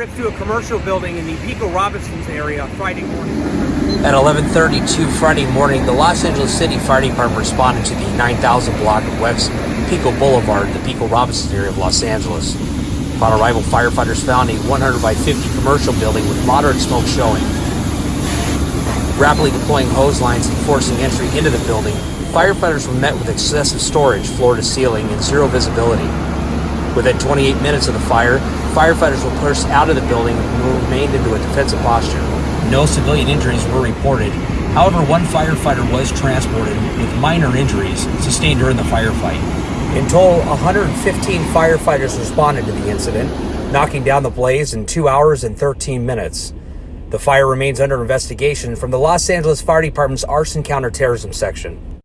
To a commercial building in the Pico Robertsons area Friday morning. At 11:32 Friday morning, the Los Angeles City Fire Department responded to the 9000 block of West Pico Boulevard, the Pico Robertson area of Los Angeles. Upon arrival, firefighters found a 100 by 50 commercial building with moderate smoke showing. Rapidly deploying hose lines and forcing entry into the building, firefighters were met with excessive storage floor to ceiling and zero visibility. Within 28 minutes of the fire, firefighters were pushed out of the building and remained into a defensive posture. No civilian injuries were reported. However, one firefighter was transported with minor injuries sustained during the firefight. In total, 115 firefighters responded to the incident, knocking down the blaze in 2 hours and 13 minutes. The fire remains under investigation from the Los Angeles Fire Department's Arson Counterterrorism Section.